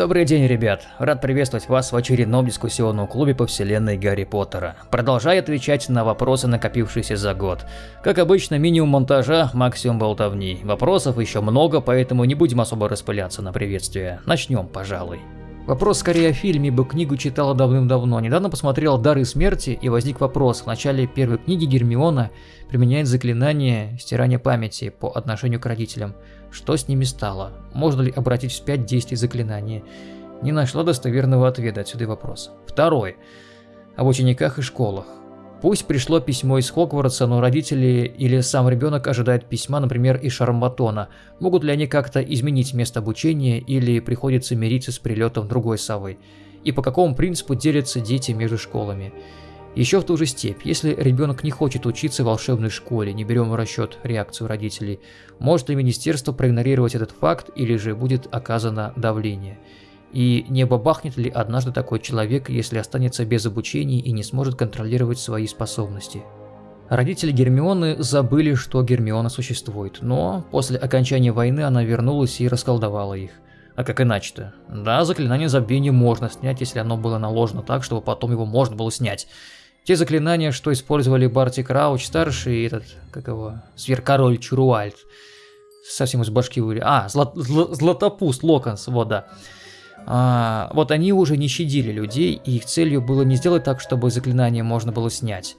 Добрый день, ребят! Рад приветствовать вас в очередном дискуссионном клубе по вселенной Гарри Поттера. Продолжай отвечать на вопросы, накопившиеся за год. Как обычно, минимум монтажа, максимум болтовни. Вопросов еще много, поэтому не будем особо распыляться на приветствие. Начнем, пожалуй. Вопрос скорее о фильме, ибо книгу читала давным-давно. Недавно посмотрел «Дары смерти» и возник вопрос. В начале первой книги Гермиона применяет заклинание стирания памяти по отношению к родителям. Что с ними стало? Можно ли обратить вспять действие заклинания? Не нашла достоверного ответа, отсюда и вопрос. Второй. Об учениках и школах. Пусть пришло письмо из Хогвартса, но родители или сам ребенок ожидают письма, например, из Шармбатона. Могут ли они как-то изменить место обучения или приходится мириться с прилетом другой совы? И по какому принципу делятся дети между школами? Еще в ту же степь, если ребенок не хочет учиться в волшебной школе, не берем в расчет реакцию родителей, может ли министерство проигнорировать этот факт или же будет оказано давление? И не бабахнет ли однажды такой человек, если останется без обучения и не сможет контролировать свои способности? Родители Гермионы забыли, что Гермиона существует, но после окончания войны она вернулась и расколдовала их. А как иначе-то? Да, заклинание забвения можно снять, если оно было наложено так, чтобы потом его можно было снять. Те заклинания, что использовали Барти Крауч старший и этот, как его, сверкороль Чуруальд. Совсем из башки выли. А, злат, зл, Златопуст Локонс, вот да. А, вот они уже не щадили людей, и их целью было не сделать так, чтобы заклинание можно было снять.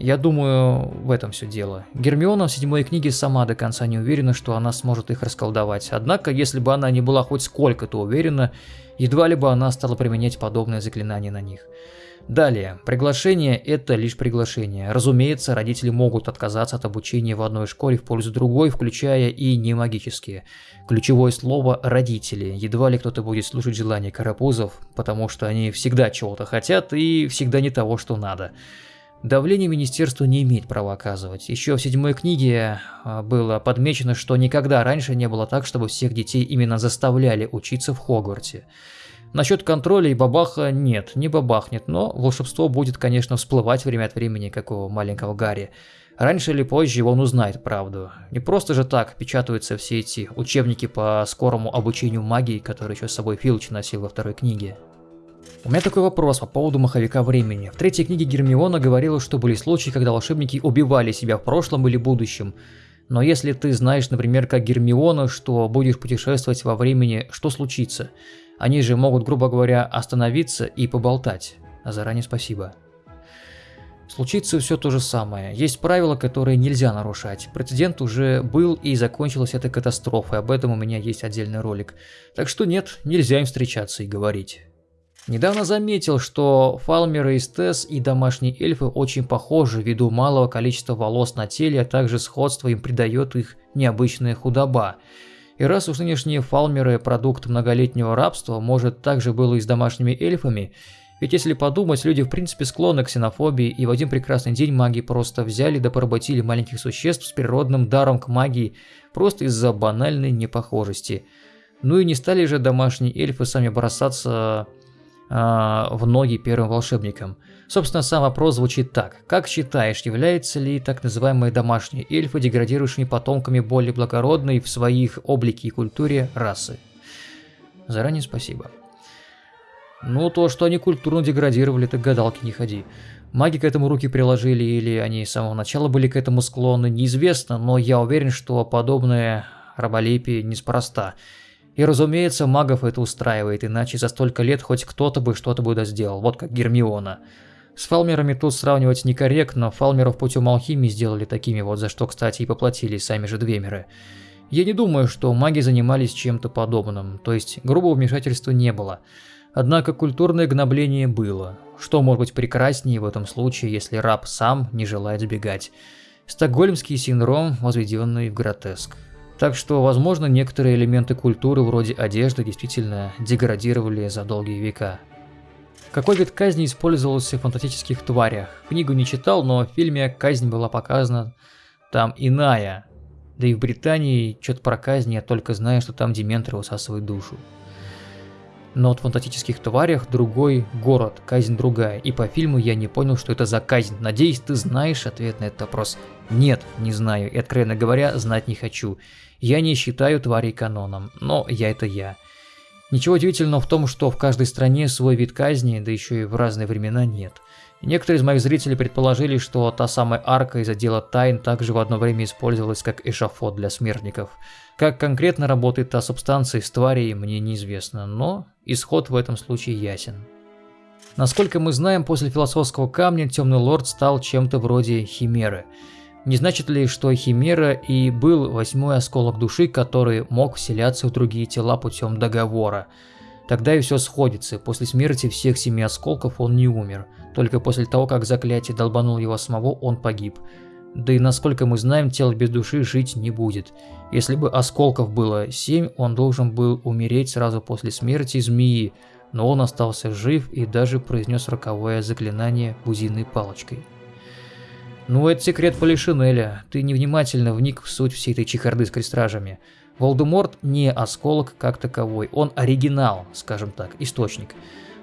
Я думаю, в этом все дело. Гермиона в седьмой книге сама до конца не уверена, что она сможет их расколдовать. Однако, если бы она не была хоть сколько-то уверена, едва ли бы она стала применять подобное заклинание на них. Далее, приглашение – это лишь приглашение. Разумеется, родители могут отказаться от обучения в одной школе в пользу другой, включая и не магические. Ключевое слово – родители. Едва ли кто-то будет слушать желания карапузов, потому что они всегда чего-то хотят и всегда не того, что надо. Давление министерства не имеет права оказывать. Еще в седьмой книге а, было подмечено, что никогда раньше не было так, чтобы всех детей именно заставляли учиться в Хогвартсе. Насчет контроля и бабаха нет, не бабахнет, но волшебство будет, конечно, всплывать время от времени, как у маленького Гарри. Раньше или позже он узнает правду. Не просто же так печатаются все эти учебники по скорому обучению магии, которые еще с собой Филч носил во второй книге. У меня такой вопрос по поводу маховика времени. В третьей книге Гермиона говорила, что были случаи, когда волшебники убивали себя в прошлом или будущем. Но если ты знаешь, например, как Гермиона, что будешь путешествовать во времени, что случится? Они же могут, грубо говоря, остановиться и поболтать. А заранее спасибо. Случится все то же самое. Есть правила, которые нельзя нарушать. Прецедент уже был и закончилась эта катастрофа, об этом у меня есть отдельный ролик. Так что нет, нельзя им встречаться и говорить. Недавно заметил, что фалмеры из ТЭС и домашние эльфы очень похожи ввиду малого количества волос на теле, а также сходство им придает их необычная худоба. И раз уж нынешние фалмеры – продукт многолетнего рабства, может также было и с домашними эльфами, ведь если подумать, люди в принципе склонны к ксенофобии, и в один прекрасный день маги просто взяли да поработили маленьких существ с природным даром к магии, просто из-за банальной непохожести. Ну и не стали же домашние эльфы сами бросаться в ноги первым волшебникам. Собственно, сам вопрос звучит так. Как считаешь, являются ли так называемые домашние эльфы деградирующими потомками более благородной в своих облике и культуре расы? Заранее спасибо. Ну, то, что они культурно деградировали, так гадалки не ходи. Маги к этому руки приложили или они с самого начала были к этому склонны, неизвестно, но я уверен, что подобное раболепие неспроста. И разумеется, магов это устраивает, иначе за столько лет хоть кто-то бы что-то бы сделал, вот как Гермиона. С фалмерами тут сравнивать некорректно, фалмеров путем алхимии сделали такими вот, за что, кстати, и поплатились сами же двемеры. Я не думаю, что маги занимались чем-то подобным, то есть грубого вмешательства не было. Однако культурное гнобление было. Что может быть прекраснее в этом случае, если раб сам не желает сбегать? Стокгольмский синдром, возведенный в гротеск. Так что, возможно, некоторые элементы культуры вроде одежды действительно деградировали за долгие века. Какой вид казни использовался в фантастических тварях? Книгу не читал, но в фильме казнь была показана там иная. Да и в Британии что-то про казнь я только знаю, что там дементоры высасывают душу. Но вот в фантастических тварях другой город, казнь другая. И по фильму я не понял, что это за казнь. Надеюсь, ты знаешь ответ на этот вопрос. Нет, не знаю. И откровенно говоря, знать не хочу. Я не считаю тварей каноном, но я это я. Ничего удивительного в том, что в каждой стране свой вид казни, да еще и в разные времена нет. некоторые из моих зрителей предположили, что та самая арка из отдела тайн также в одно время использовалась как эшафот для смертников. Как конкретно работает та субстанция из тварей, мне неизвестно, но исход в этом случае ясен. Насколько мы знаем, после философского камня Темный Лорд стал чем-то вроде химеры – не значит ли, что Химера и был восьмой осколок души, который мог вселяться в другие тела путем договора? Тогда и все сходится. После смерти всех семи осколков он не умер. Только после того, как заклятие долбанул его самого, он погиб. Да и насколько мы знаем, тело без души жить не будет. Если бы осколков было семь, он должен был умереть сразу после смерти змеи, но он остался жив и даже произнес роковое заклинание бузиной палочкой. Ну, это секрет Полишинеля. Ты невнимательно вник в суть всей этой чехарды с крестражами. Волдеморт не осколок как таковой, он оригинал, скажем так, источник.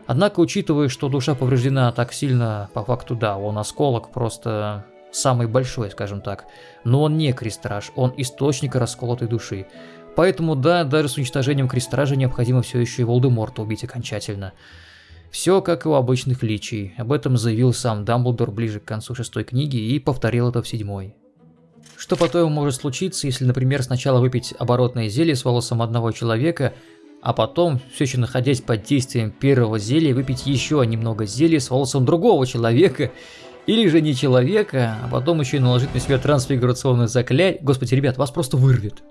Однако, учитывая, что душа повреждена так сильно, по факту да, он осколок просто самый большой, скажем так. Но он не крестраж, он источник расколотой души. Поэтому да, даже с уничтожением крестража необходимо все еще и Волдеморта убить окончательно. Все как и у обычных личий, об этом заявил сам Дамблдор ближе к концу шестой книги и повторил это в седьмой. Что потом может случиться, если, например, сначала выпить оборотное зелье с волосом одного человека, а потом, все еще находясь под действием первого зелья, выпить еще немного зелья с волосом другого человека, или же не человека, а потом еще и наложить на себя трансфигурационное заклятие. Господи, ребят, вас просто вырвет.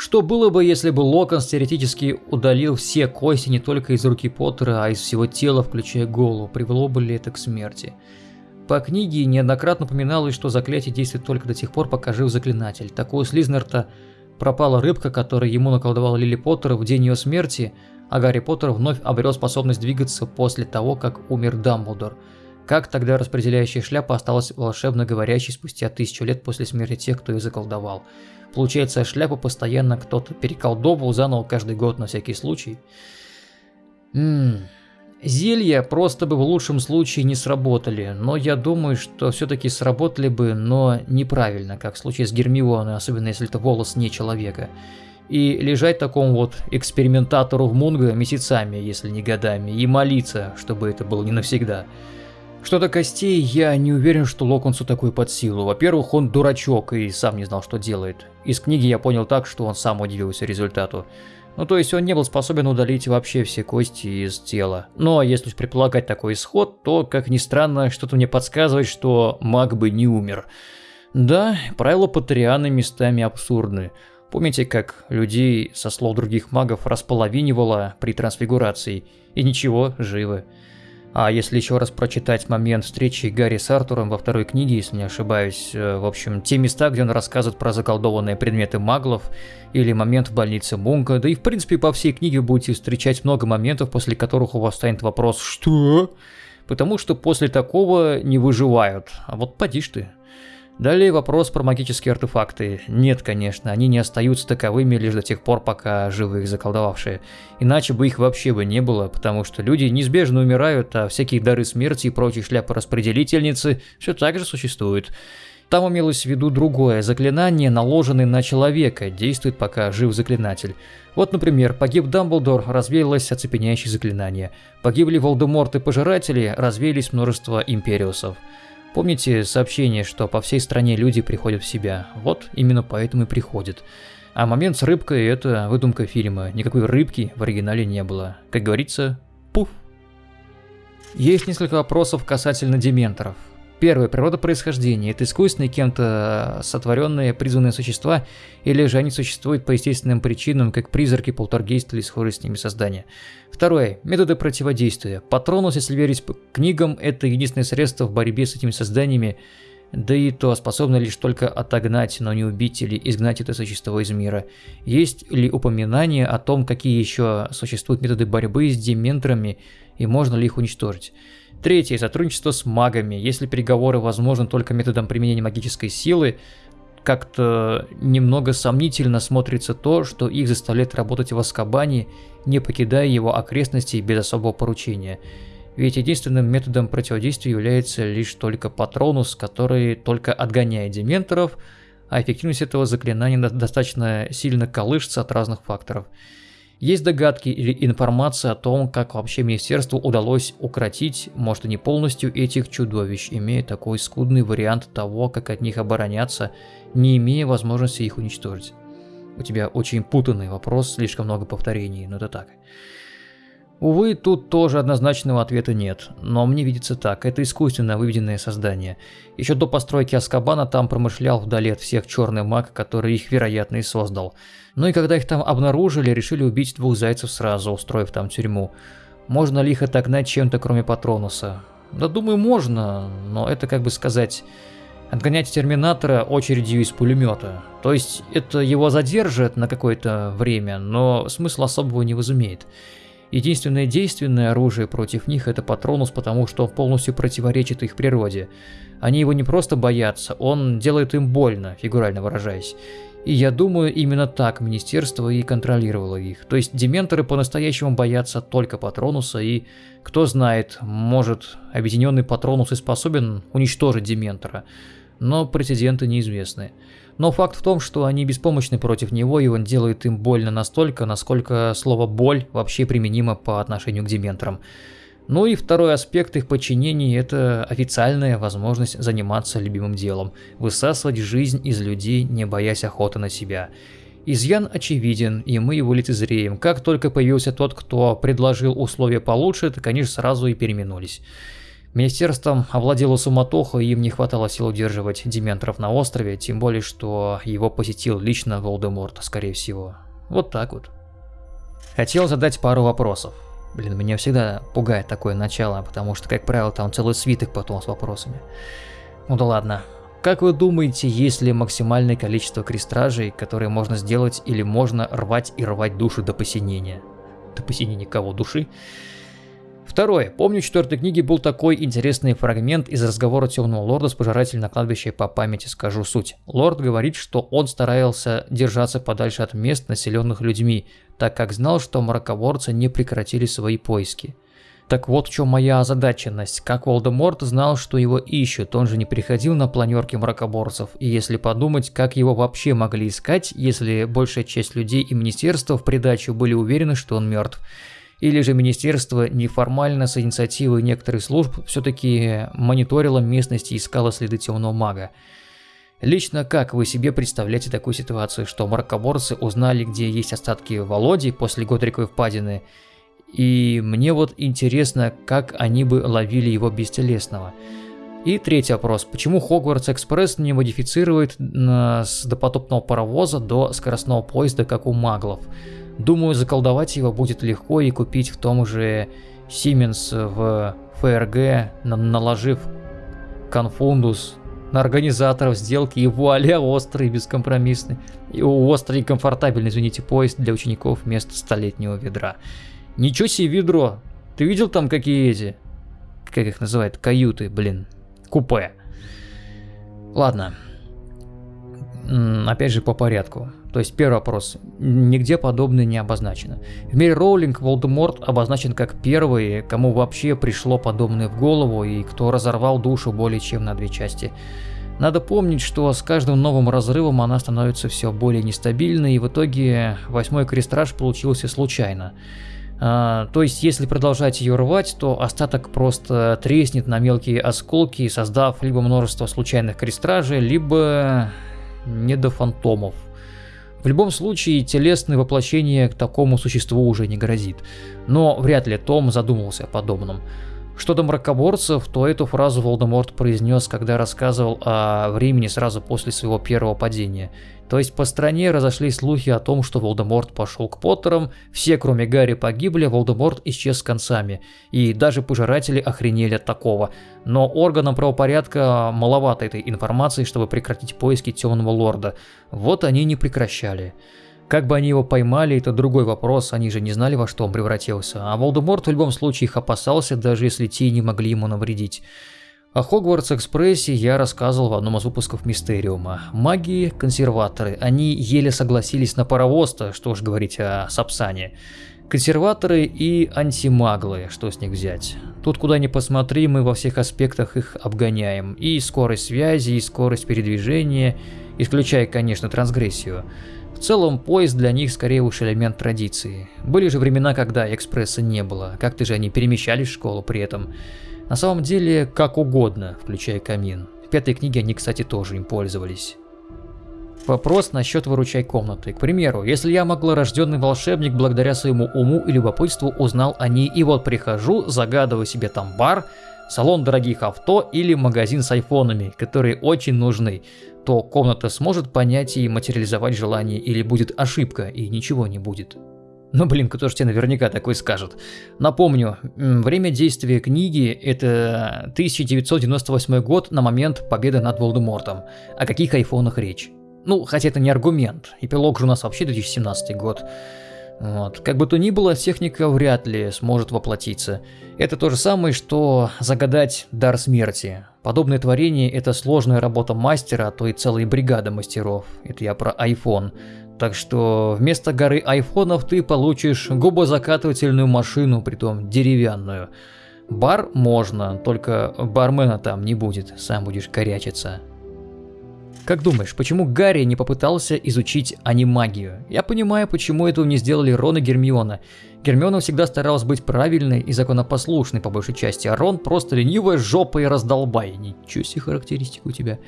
Что было бы, если бы Локонс теоретически удалил все кости не только из руки Поттера, а из всего тела, включая голову? Привело бы ли это к смерти? По книге неоднократно упоминалось, что заклятие действует только до тех пор, пока жив заклинатель. Так у Слизнерта пропала рыбка, которую ему наколдовал Лили Поттер в день ее смерти, а Гарри Поттер вновь обрел способность двигаться после того, как умер Дамблдор. Как тогда распределяющая шляпа осталась волшебно говорящей спустя тысячу лет после смерти тех, кто ее заколдовал? Получается, шляпу постоянно кто-то переколдовывал заново каждый год на всякий случай. Ммм... Зелья просто бы в лучшем случае не сработали, но я думаю, что все-таки сработали бы, но неправильно, как в случае с Гермионой, особенно если это волос не человека. И лежать такому вот экспериментатору в Мунго месяцами, если не годами, и молиться, чтобы это было не навсегда. Что до костей, я не уверен, что Локонсу такой под силу. Во-первых, он дурачок и сам не знал, что делает. Из книги я понял так, что он сам удивился результату. Ну то есть он не был способен удалить вообще все кости из тела. Но если предполагать такой исход, то, как ни странно, что-то мне подсказывает, что маг бы не умер. Да, правила Патрианы местами абсурдны. Помните, как людей, со слов других магов, располовинивало при трансфигурации? И ничего, живы. А если еще раз прочитать момент встречи Гарри с Артуром во второй книге, если не ошибаюсь, э, в общем, те места, где он рассказывает про заколдованные предметы маглов, или момент в больнице Мунка, да и в принципе по всей книге будете встречать много моментов, после которых у вас станет вопрос «Что?», потому что после такого не выживают. А вот поди ж ты. Далее вопрос про магические артефакты. Нет, конечно, они не остаются таковыми лишь до тех пор, пока живы их заколдовавшие. Иначе бы их вообще бы не было, потому что люди неизбежно умирают, а всякие дары смерти и прочие шляпы-распределительницы все так же существуют. Там имелось в виду другое заклинание, наложенное на человека, действует пока жив заклинатель. Вот, например, погиб Дамблдор, развеялось оцепеняющее заклинание. Погибли Волдеморт и Пожиратели, развеялись множество империусов. Помните сообщение, что по всей стране люди приходят в себя? Вот именно поэтому и приходят. А момент с рыбкой – это выдумка фильма. Никакой рыбки в оригинале не было. Как говорится, пуф. Есть несколько вопросов касательно дементоров. Первое. Природа происхождения. Это искусственные кем-то сотворенные призванные существа, или же они существуют по естественным причинам, как призраки, полтергейсты или схожие с ними создания. Второе. Методы противодействия. Патронус, если верить книгам, это единственное средство в борьбе с этими созданиями, да и то способно лишь только отогнать, но не убить или изгнать это существо из мира. Есть ли упоминание о том, какие еще существуют методы борьбы с дементорами и можно ли их уничтожить? Третье. Сотрудничество с магами. Если переговоры возможны только методом применения магической силы, как-то немного сомнительно смотрится то, что их заставляет работать в Аскабане, не покидая его окрестностей без особого поручения. Ведь единственным методом противодействия является лишь только патронус, который только отгоняет дементоров, а эффективность этого заклинания достаточно сильно колышется от разных факторов. Есть догадки или информация о том, как вообще министерству удалось укротить, может и не полностью, этих чудовищ, имея такой скудный вариант того, как от них обороняться, не имея возможности их уничтожить? У тебя очень путанный вопрос, слишком много повторений, но это так. Увы, тут тоже однозначного ответа нет, но мне видится так, это искусственно выведенное создание. Еще до постройки Аскабана там промышлял вдали от всех черный маг, который их, вероятно, и создал. Ну и когда их там обнаружили, решили убить двух зайцев сразу, устроив там тюрьму. Можно ли их отогнать чем-то, кроме Патронуса? Да думаю, можно, но это, как бы сказать, отгонять Терминатора очередью из пулемета. То есть это его задержит на какое-то время, но смысла особого не возымеет. Единственное действенное оружие против них это Патронус, потому что он полностью противоречит их природе. Они его не просто боятся, он делает им больно, фигурально выражаясь. И я думаю, именно так Министерство и контролировало их. То есть дементоры по-настоящему боятся только Патронуса, и кто знает, может, объединенный Патронус и способен уничтожить дементора. Но прецеденты неизвестны. Но факт в том, что они беспомощны против него, и он делает им больно настолько, насколько слово «боль» вообще применимо по отношению к дементорам. Ну и второй аспект их подчинения – это официальная возможность заниматься любимым делом, высасывать жизнь из людей, не боясь охоты на себя. Изъян очевиден, и мы его лицезреем. Как только появился тот, кто предложил условия получше, они же сразу и переменулись. Министерством овладела суматоха, и им не хватало сил удерживать дементоров на острове, тем более, что его посетил лично Волдеморт, скорее всего. Вот так вот. Хотел задать пару вопросов. Блин, меня всегда пугает такое начало, потому что, как правило, там целый свиток потом с вопросами. Ну да ладно. Как вы думаете, есть ли максимальное количество крестражей, которые можно сделать или можно рвать и рвать души до посинения? До посинения кого? Души? Второе. Помню, в четвертой книге был такой интересный фрагмент из разговора Темного Лорда с пожирателем на кладбище по памяти скажу суть. Лорд говорит, что он старался держаться подальше от мест, населенных людьми, так как знал, что мракоборцы не прекратили свои поиски. Так вот в чем моя озадаченность. Как Волдеморт знал, что его ищут, он же не приходил на планерки мракоборцев. И если подумать, как его вообще могли искать, если большая часть людей и министерства в придачу были уверены, что он мертв. Или же министерство неформально с инициативой некоторых служб все-таки мониторило местность и искало следы темного мага. Лично как вы себе представляете такую ситуацию, что мракоборцы узнали, где есть остатки Володи после Годриковой впадины, и мне вот интересно, как они бы ловили его бестелесного. И третий вопрос. Почему Хогвартс Экспресс не модифицирует с допотопного паровоза до скоростного поезда, как у маглов? Думаю, заколдовать его будет легко и купить в том же Siemens в ФРГ, наложив конфундус на организаторов сделки и вуаля острый бескомпромиссный. И острый и комфортабельный, извините, поезд для учеников вместо столетнего ведра. Ничего себе ведро! Ты видел там какие эти? Как их называют? Каюты, блин. Купе. Ладно. Опять же по порядку. То есть первый вопрос. Нигде подобное не обозначено. В мире Роулинг Волдеморт обозначен как первый, кому вообще пришло подобное в голову и кто разорвал душу более чем на две части. Надо помнить, что с каждым новым разрывом она становится все более нестабильной, и в итоге восьмой крестраж получился случайно. А, то есть, если продолжать ее рвать, то остаток просто треснет на мелкие осколки, создав либо множество случайных крестражей, либо недофантомов. В любом случае, телесное воплощение к такому существу уже не грозит. Но вряд ли Том задумался о подобном. Что до мракоборцев, то эту фразу Волдеморт произнес, когда рассказывал о времени сразу после своего первого падения. То есть по стране разошлись слухи о том, что Волдеморт пошел к Поттерам, все кроме Гарри погибли, Волдеморт исчез с концами. И даже пожиратели охренели от такого. Но органам правопорядка маловато этой информации, чтобы прекратить поиски Темного Лорда. Вот они не прекращали. Как бы они его поймали, это другой вопрос, они же не знали, во что он превратился. А Волдеморт в любом случае их опасался, даже если те не могли ему навредить. О Хогвартс-экспрессе я рассказывал в одном из выпусков Мистериума. Маги – консерваторы, они еле согласились на паровоз-то, что уж говорить о Сапсане. Консерваторы и антимаглы, что с них взять. Тут куда ни посмотри, мы во всех аспектах их обгоняем. И скорость связи, и скорость передвижения, исключая, конечно, трансгрессию. В целом, поезд для них скорее уж элемент традиции. Были же времена, когда экспресса не было, как-то же они перемещались в школу при этом. На самом деле, как угодно, включая камин. В пятой книге они, кстати, тоже им пользовались. Вопрос насчет выручай комнаты. К примеру, если я рожденный волшебник благодаря своему уму и любопытству узнал о ней, и вот прихожу, загадываю себе там бар, салон дорогих авто или магазин с айфонами, которые очень нужны, то комната сможет понять и материализовать желание или будет ошибка и ничего не будет. Ну блин, кто же тебе наверняка такой скажет. Напомню, время действия книги это 1998 год на момент победы над Волдемортом. О каких айфонах речь? Ну, хотя это не аргумент. Эпилог же у нас вообще 2017 год. Вот. Как бы то ни было, техника вряд ли сможет воплотиться. Это то же самое, что загадать дар смерти. Подобное творение – это сложная работа мастера, а то и целые бригады мастеров. Это я про iPhone. Так что вместо горы айфонов ты получишь губозакатывательную машину, притом деревянную. Бар можно, только бармена там не будет, сам будешь корячиться. Как думаешь, почему Гарри не попытался изучить анимагию? Я понимаю, почему этого не сделали Рон и Гермиона. Гермиона всегда старалась быть правильной и законопослушной по большей части, а Рон просто ленивая жопа и раздолбай. Ничего себе характеристика у тебя.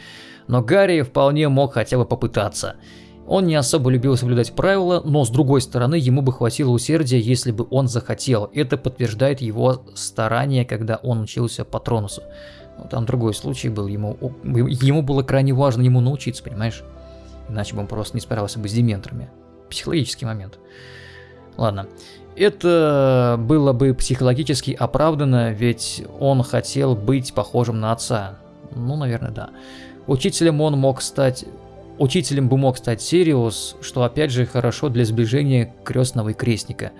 Но Гарри вполне мог хотя бы попытаться. Он не особо любил соблюдать правила, но с другой стороны ему бы хватило усердия, если бы он захотел. Это подтверждает его старания, когда он учился Патронусу. Но там другой случай был, ему, ему было крайне важно ему научиться, понимаешь? Иначе бы он просто не справился бы с дементорами. Психологический момент. Ладно. Это было бы психологически оправдано, ведь он хотел быть похожим на отца. Ну, наверное, да. Учителем он мог стать... Учителем бы мог стать Сириус, что опять же хорошо для сближения крестного и крестника.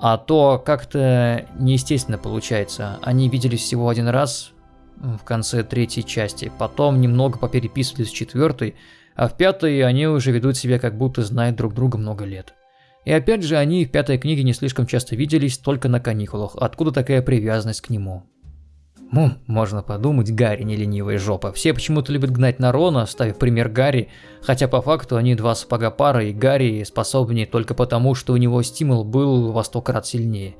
А то как-то неестественно получается. Они виделись всего один раз, в конце третьей части. Потом немного попереписывались в четвертой, а в пятой они уже ведут себя как будто знают друг друга много лет. И опять же, они в пятой книге не слишком часто виделись, только на каникулах. Откуда такая привязанность к нему? Ну, можно подумать, Гарри не ленивая жопа. Все почему-то любят гнать на Рона, ставив пример Гарри, хотя по факту они два сапога пара, и Гарри способнее только потому, что у него стимул был во сто крат сильнее.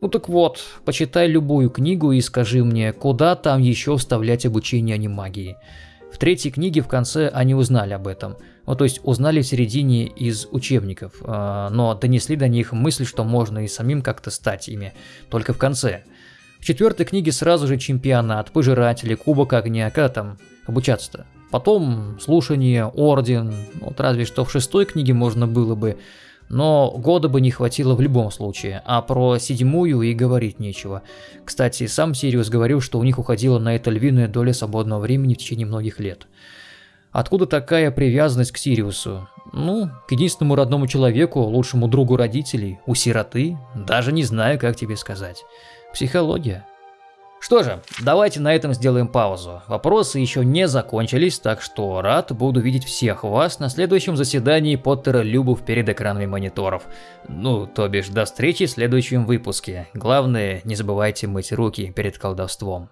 Ну так вот, почитай любую книгу и скажи мне, куда там еще вставлять обучение анимагии. В третьей книге в конце они узнали об этом. Ну, то есть узнали в середине из учебников, э, но донесли до них мысль, что можно и самим как-то стать ими, только в конце. В четвертой книге сразу же чемпионат, пожиратели, кубок огня, когда там обучаться-то? Потом слушание, орден, вот разве что в шестой книге можно было бы но года бы не хватило в любом случае, а про седьмую и говорить нечего. Кстати, сам Сириус говорил, что у них уходила на это львиная доля свободного времени в течение многих лет. Откуда такая привязанность к Сириусу? Ну, к единственному родному человеку, лучшему другу родителей, у сироты, даже не знаю, как тебе сказать. Психология. Что же, давайте на этом сделаем паузу. Вопросы еще не закончились, так что рад буду видеть всех вас на следующем заседании Поттера Любов перед экранами мониторов. Ну, то бишь, до встречи в следующем выпуске. Главное, не забывайте мыть руки перед колдовством.